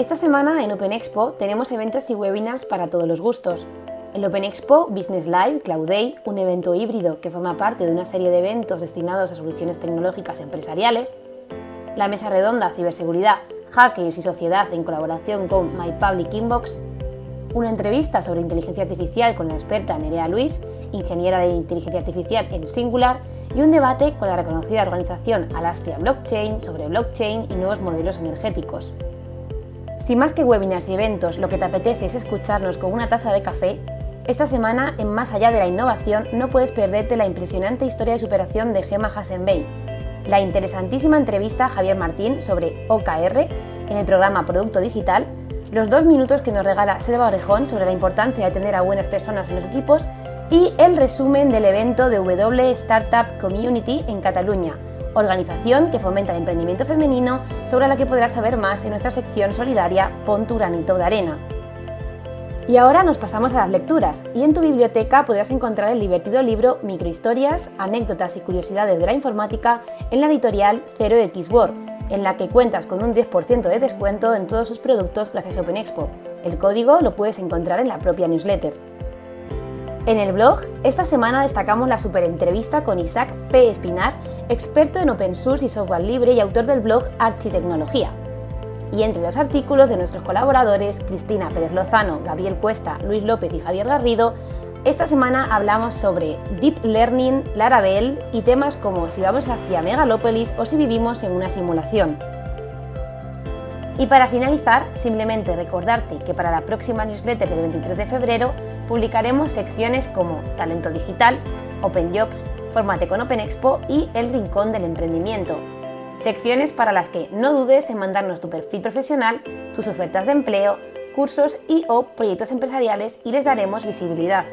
Esta semana en Open Expo tenemos eventos y webinars para todos los gustos. El Open Expo Business Live Cloud Day, un evento híbrido que forma parte de una serie de eventos destinados a soluciones tecnológicas empresariales. La mesa redonda Ciberseguridad, Hackers y Sociedad en colaboración con My Public Inbox. Una entrevista sobre inteligencia artificial con la experta Nerea Luis, ingeniera de inteligencia artificial en Singular, y un debate con la reconocida organización Alastria Blockchain sobre blockchain y nuevos modelos energéticos. Si más que webinars y eventos lo que te apetece es escucharnos con una taza de café, esta semana en Más allá de la innovación no puedes perderte la impresionante historia de superación de Gemma Hassenbein, la interesantísima entrevista a Javier Martín sobre OKR en el programa Producto Digital, los dos minutos que nos regala Selva Orejón sobre la importancia de tener a buenas personas en los equipos y el resumen del evento de W Startup Community en Cataluña, organización que fomenta el emprendimiento femenino, sobre la que podrás saber más en nuestra sección solidaria Pon de arena. Y ahora nos pasamos a las lecturas, y en tu biblioteca podrás encontrar el divertido libro Microhistorias, anécdotas y curiosidades de la informática en la editorial 0x Word, en la que cuentas con un 10% de descuento en todos sus productos gracias a OpenExpo. El código lo puedes encontrar en la propia newsletter. En el blog, esta semana destacamos la super entrevista con Isaac P. Espinar, experto en open source y software libre y autor del blog Architecnología. Y entre los artículos de nuestros colaboradores, Cristina Pérez Lozano, Gabriel Cuesta, Luis López y Javier Garrido, esta semana hablamos sobre Deep Learning, Laravel y temas como si vamos hacia Megalópolis o si vivimos en una simulación. Y para finalizar, simplemente recordarte que para la próxima newsletter del 23 de febrero publicaremos secciones como Talento Digital, Open Jobs, Formate con Open Expo y El Rincón del Emprendimiento. Secciones para las que no dudes en mandarnos tu perfil profesional, tus ofertas de empleo, cursos y o proyectos empresariales y les daremos visibilidad.